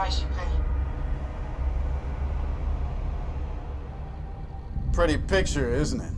price you pay. Pretty picture, isn't it?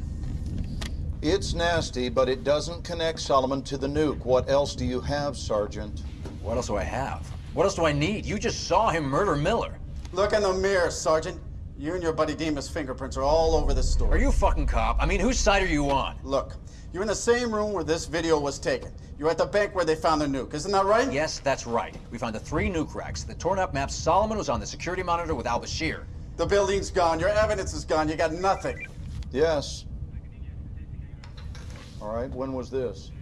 It's nasty, but it doesn't connect Solomon to the nuke. What else do you have, Sergeant? What else do I have? What else do I need? You just saw him murder Miller. Look in the mirror, Sergeant. You and your buddy Dima's fingerprints are all over the story. Are you a fucking cop? I mean, whose side are you on? Look, you're in the same room where this video was taken. You're at the bank where they found the nuke. Isn't that right? Yes, that's right. We found the three nuke racks. The torn up maps. Solomon was on the security monitor with Al Bashir. The building's gone. Your evidence is gone. You got nothing. Yes. All right, when was this?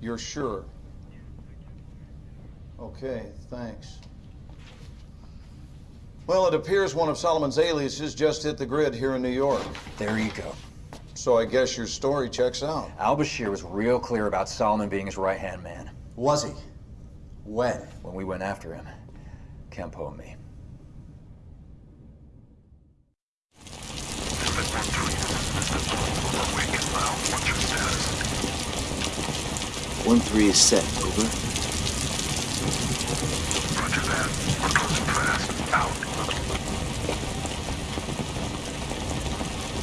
You're sure? Okay, thanks. Well, it appears one of Solomon's aliases just hit the grid here in New York. There you go. So I guess your story checks out. Al Bashir was real clear about Solomon being his right hand man. Was he? When? When we went after him, Campo and me. One three is set. Over. Roger that. We're closing fast. Out.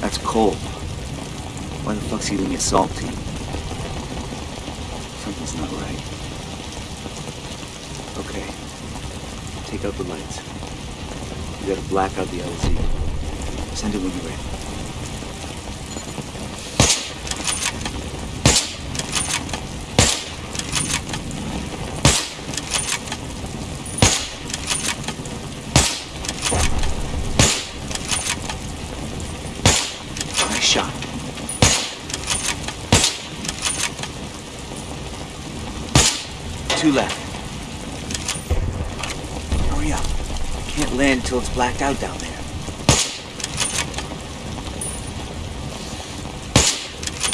That's Cole. Why the fuck's he leaving a assault team? Something's not right. Okay. Take out the lights. You gotta black out the LZ. Send it when you're ready. Nice shot. Two left. Hurry up. I Can't land until it's blacked out down there.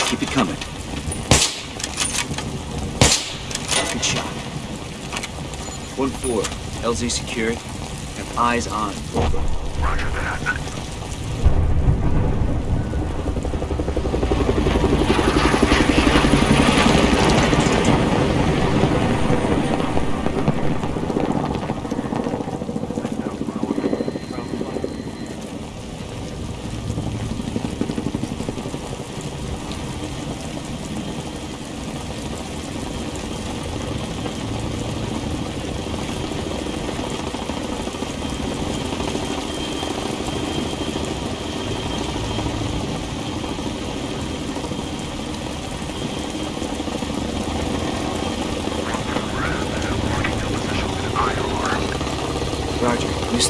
Keep it coming. Good shot. One four. LZ secured. Have eyes on. Over. Roger that.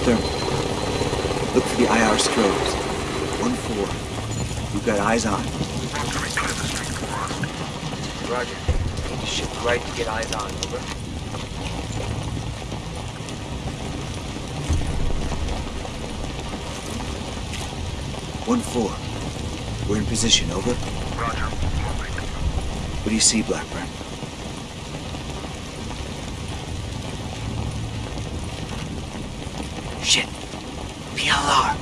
Look for the IR strobes. One four. You've got eyes on. Roger. Need to shift right to get eyes on. Over. One four. We're in position. Over. Roger. What do you see, Blackburn?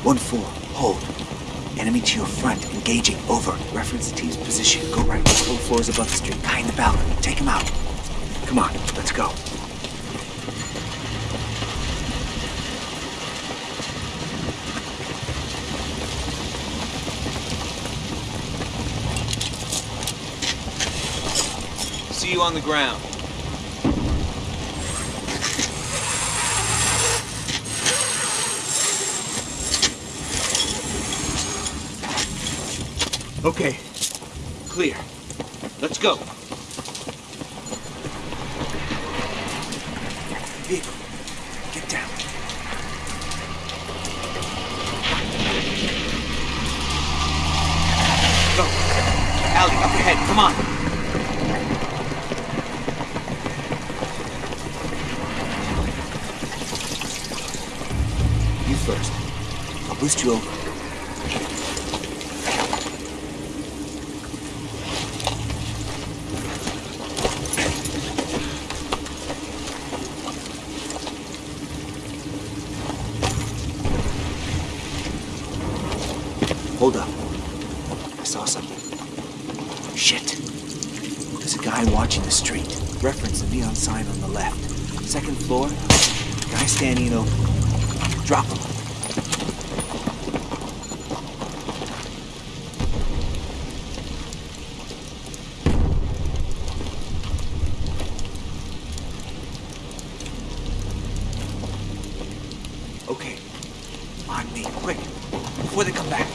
1-4, hold. Enemy to your front, engaging, over. Reference the team's position, go right, Four floors above the street, behind the balcony, take him out. Come on, let's go. See you on the ground. Okay. Clear. Let's go. Vehicle. Get down. Go. Allie, up ahead. Come on. You first. I'll boost you over. Hold up. I saw something. Shit. There's a guy watching the street. Reference the neon sign on the left. Second floor. Guy standing in open. Drop him. Okay. On me, quick. Before they come back.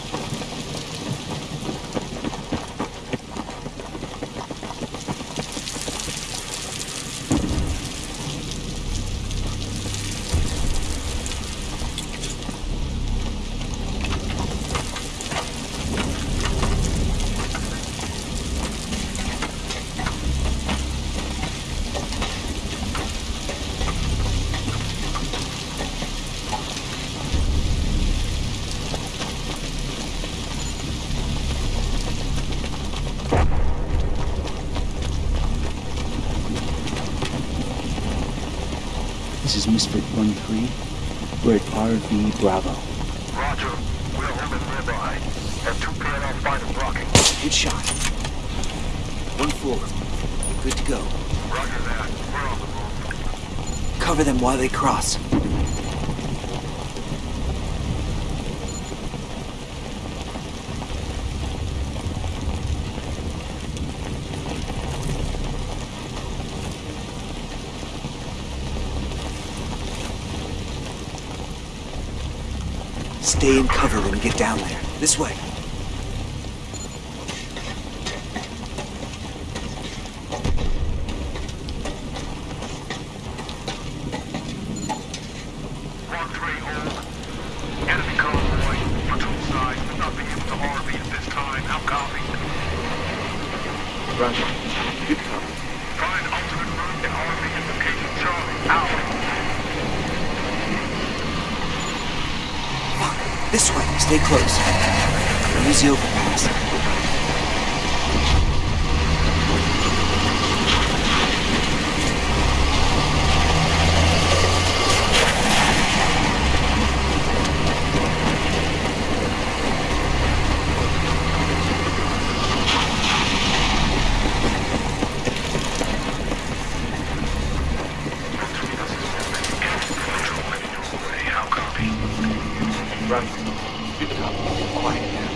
This is Misfit 1-3. We're at RV Bravo. Roger. We're holding nearby. Have two PLR fighters blocking. Good shot. One four. Good to go. Roger that. We're on the move. Cover them while they cross. Stay in cover when we get down there. This way. One three hold. Enemy convoy. Platoon side. We're not being able to RV at this time. How copy? Roger. Good cover. Find alternate route and RV in location Charlie. Out. Fuck. This way. Stay close. Use the overpass. How copy? Roger. Good cover. Quiet now.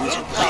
Use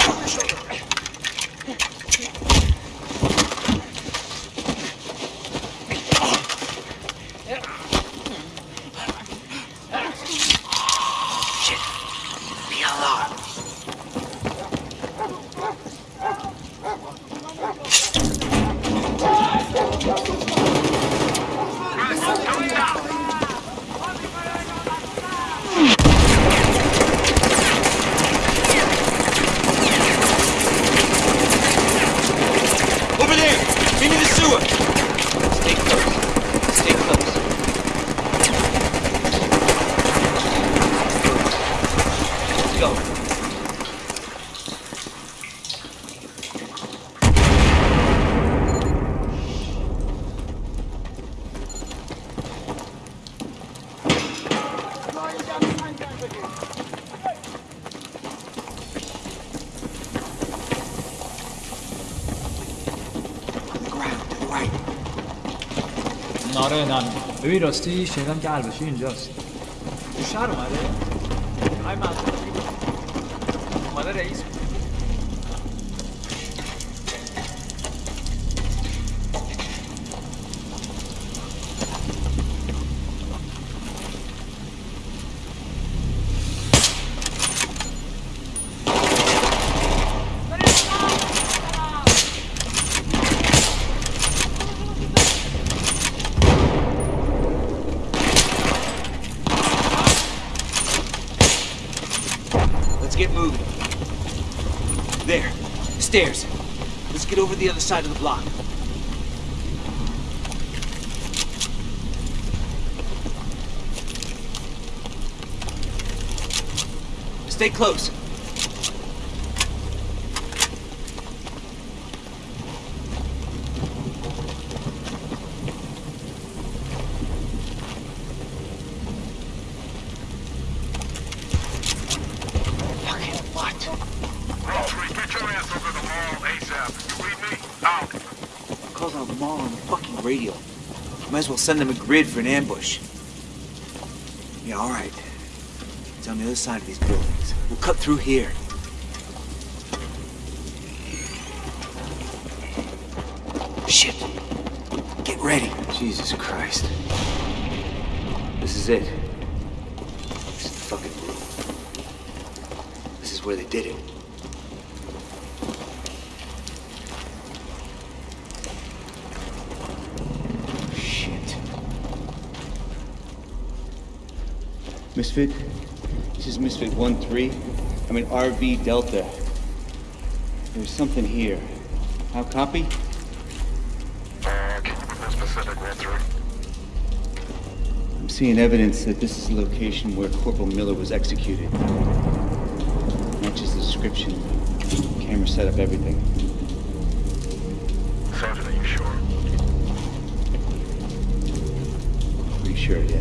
آره نه ببین راستی شنیدم که البشیر اینجاست. تو شهر اومده؟ های منظور اومده رئیس Let's side of the block. Stay close. Fucking what? calls out Mall on the fucking radio. Might as well send them a grid for an ambush. Yeah, all right. It's on the other side of these buildings. We'll cut through here. Shit. Get ready. Jesus Christ. This is it. This is the fucking roof. This is where they did it. Shit. Misfit, this is Misfit 1-3. I'm in RV Delta. There's something here. How copy? Uh, can you be more specific, 1-3? I'm seeing evidence that this is the location where Corporal Miller was executed. Matches the description. Camera set up everything. Sergeant, are you sure? Pretty sure, yeah.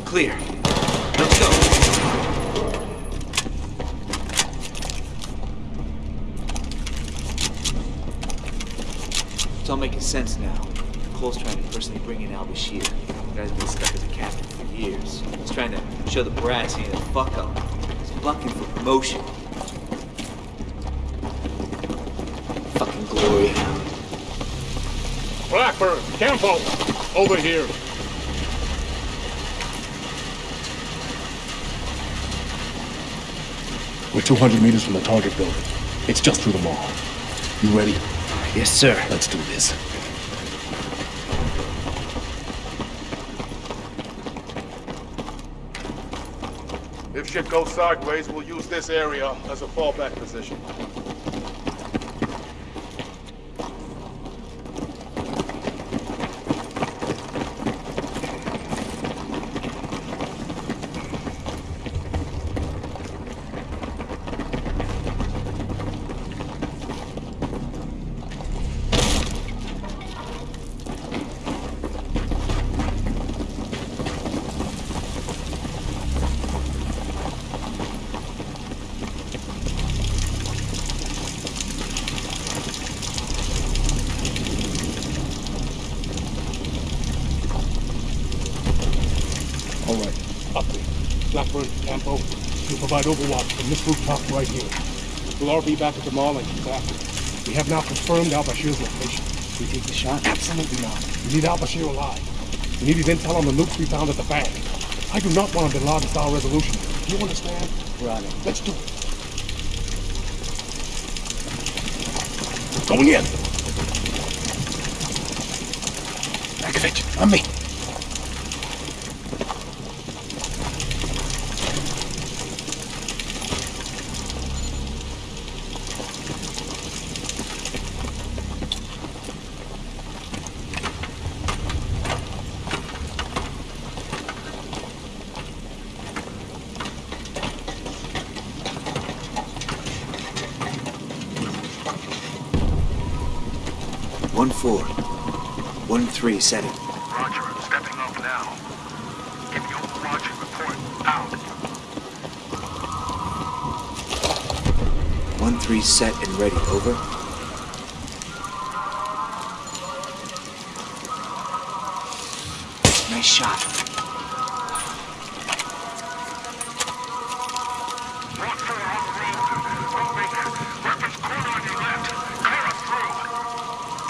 Clear. Let's go. It's all making sense now. Cole's trying to personally bring in Al Bashir. The guy's been stuck as a captain for years. He's trying to show the brass he ain't a fuck up. He's bucking for promotion. Fucking glory. Blackburn, Campo, over here. We're 200 meters from the target building. It's just through the mall. You ready? Yes, sir. Let's do this. If shit goes sideways, we'll use this area as a fallback position. All right. Update. Blackburn, Campo, you provide overwatch from this rooftop right here. We'll RV back at the mall and keep after. it. We have now confirmed Al Bashir's location. We take the shot? Absolutely not. We need Al Bashir alive. We need his intel on the nukes we found at the bank. I do not want a Bin Laden-style resolution. Do you understand? We're on it. Let's do it. Going in. Matkovic, on me. 3 setting. Roger, stepping off now. Give me over, Roger. report out. 1-3 set and ready, over. Nice shot.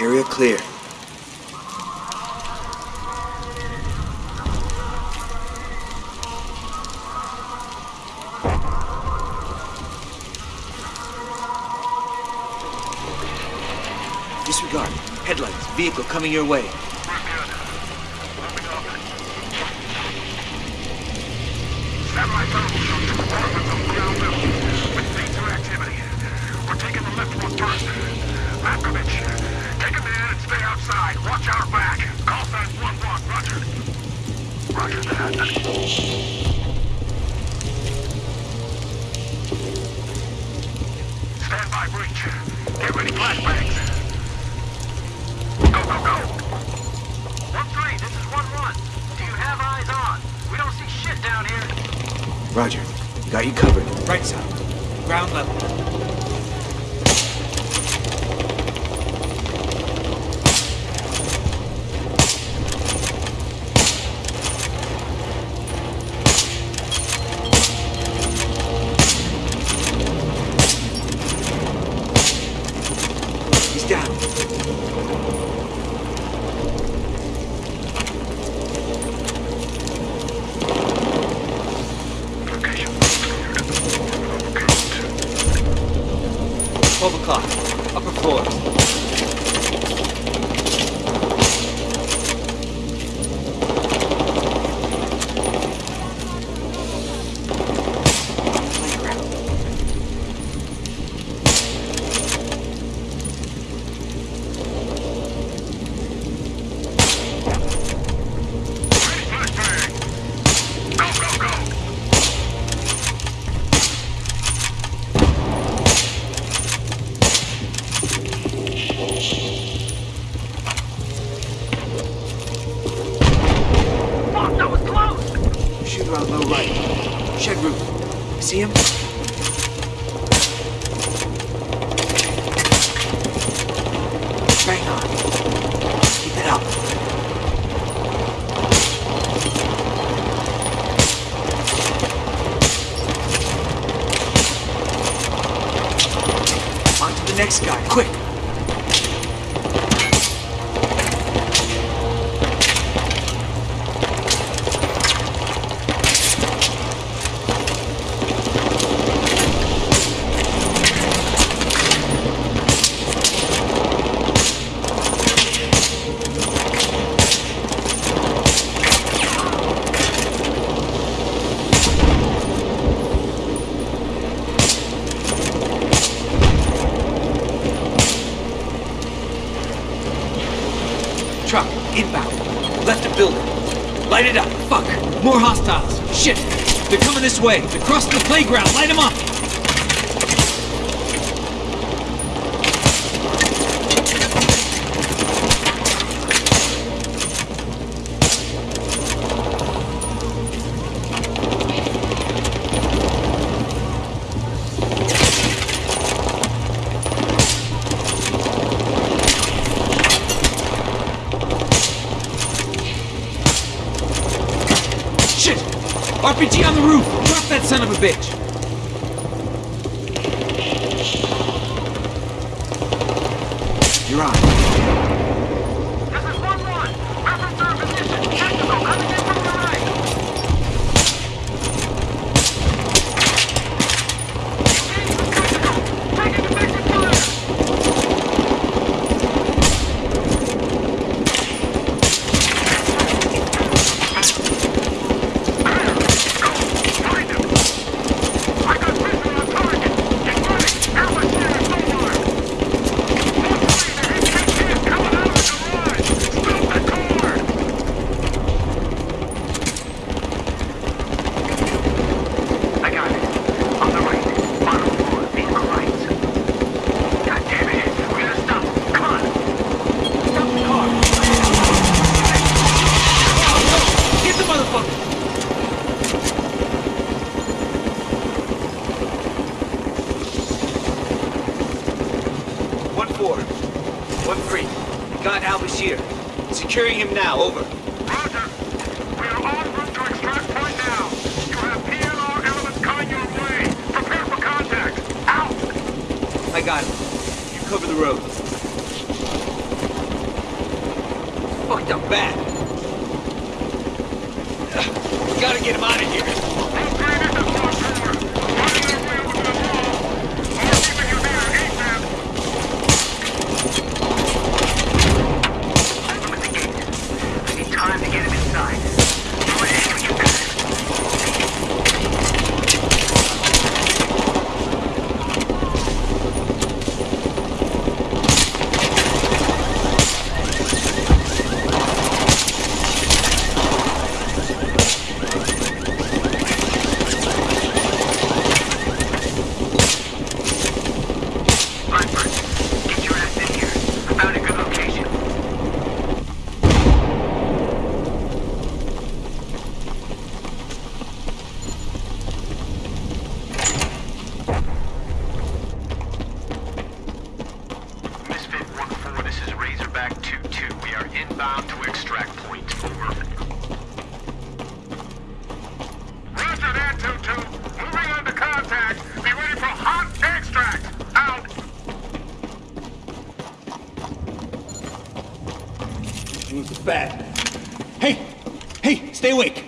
Area clear. vehicle coming your way. ground level. hostiles. Shit! They're coming this way. They're crossing the playground. Light them up! Securing him now. Over. Roger. We are en route to extract point now. You have PLR elements coming your way. Prepare for contact. Out! I got him. You cover the road. Fucked up bad. We gotta get him out of here. All three, this is Mark Cooper. Running their way over to the wall. We're keeping you there, ASAP. Open the gate. I need time to get him inside. Do anything you can. Blackburn, get your ass in here. I found a good location. Misfit 1-4, this is Razorback 2-2. We are inbound to extract point. Over. Roger that, 2-2. Moving on to contact. Be ready for hot extract. Out. Moves is bad. Hey! Hey, stay awake!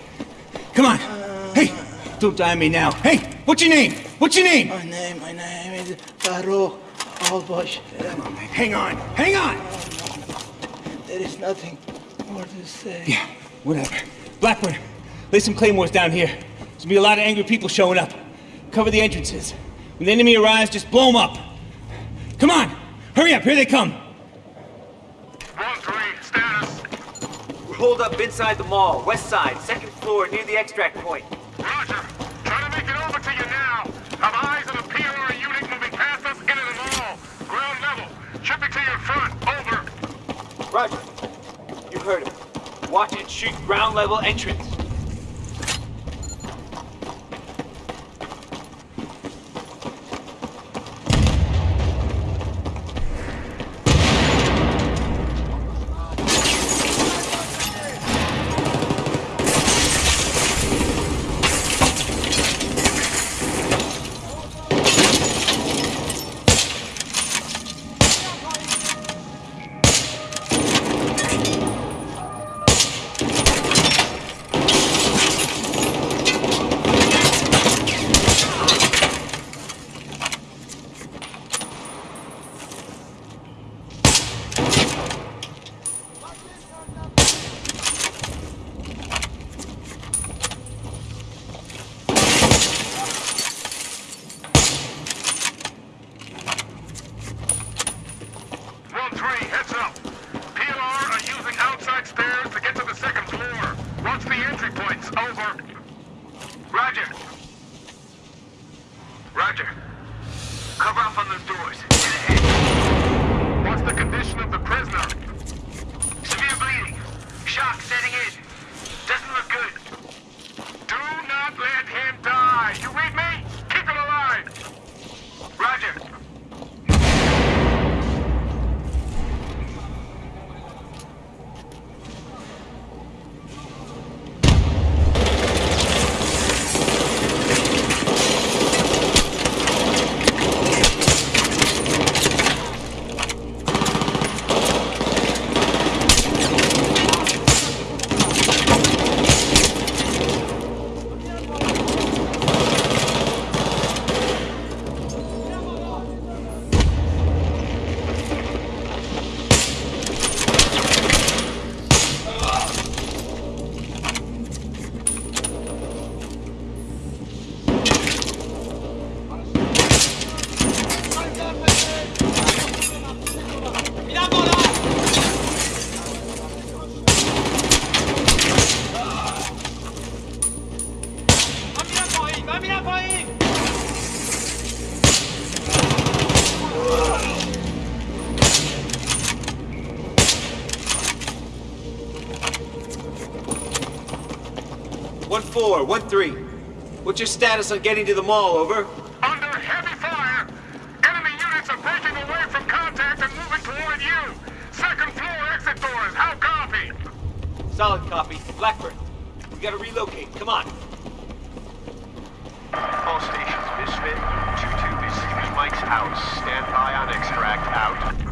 Come on! Hey! Don't die on me now. Hey! What's your name? What's your name? My name, my name is Faro Albosh. Hang on! Hang on! There is nothing more to say. Yeah, whatever. Blackburn, lay some claymores down here. There's gonna be a lot of angry people showing up. Cover the entrances. When the enemy arrives, just blow them up. Come on! Hurry up, here they come! 1-3, status. We're holed up inside the mall, west side, second floor, near the extract point. Roger. Trying to make it over to you now. Have eyes on a PLR unit moving past us into the mall. Ground level. Should be to your front. Over. Roger. You heard him. Watch and shoot ground level entrance. One four, one three. What's your status on getting to the mall? Over. Under heavy fire! Enemy units are breaking away from contact and moving toward you! Second floor exit doors, how copy? Solid copy. Blackbird, we gotta relocate. Come on. All stations, Misfit 2-2 is Stevie Mike's house. Stand by on extract out.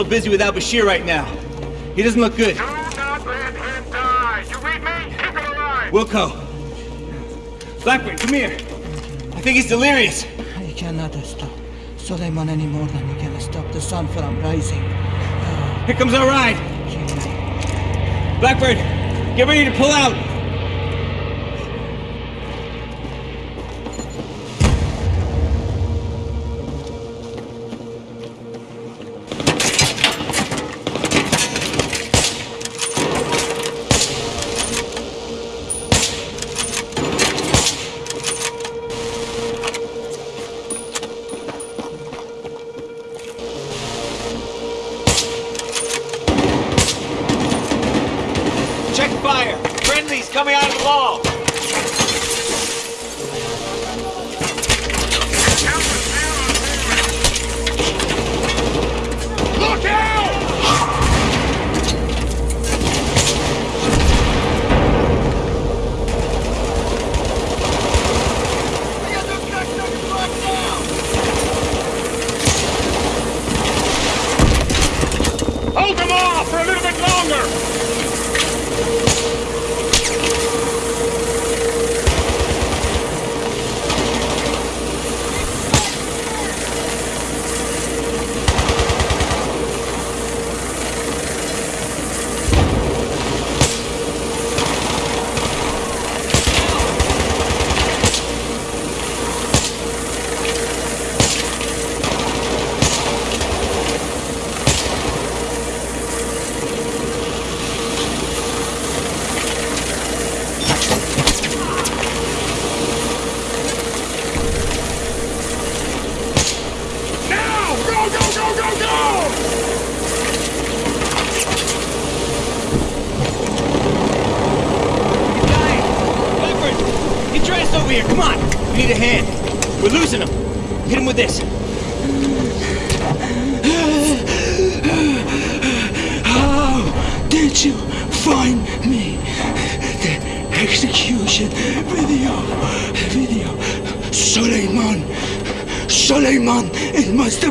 Little busy without Bashir right now. He doesn't look good. Do not let him die. You read me? Keep it alive. Wilco. Blackburn, come here. I think he's delirious. I cannot stop Suleiman any more than you can stop the sun from rising. Here comes our ride. Blackbird, get ready to pull out.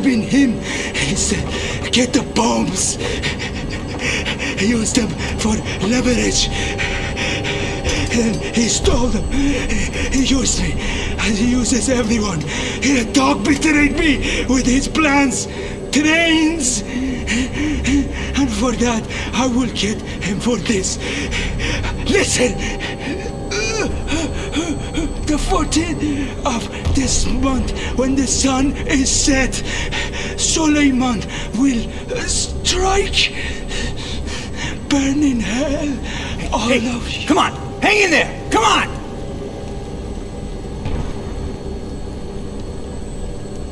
Been him. He said, get the bombs. Use them for leverage. And he stole them. He used me. And he uses everyone. He dog betrayed me with his plans, trains. And for that, I will get him for this. Listen. The 14th of this month, when the sun is set, Suleiman will strike. Burn in hell, all Hey, of you. come on! Hang in there! Come on!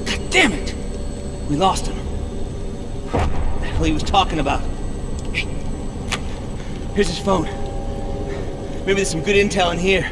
God damn it! We lost him. What the hell he was talking about? Here's his phone. Maybe there's some good intel in here.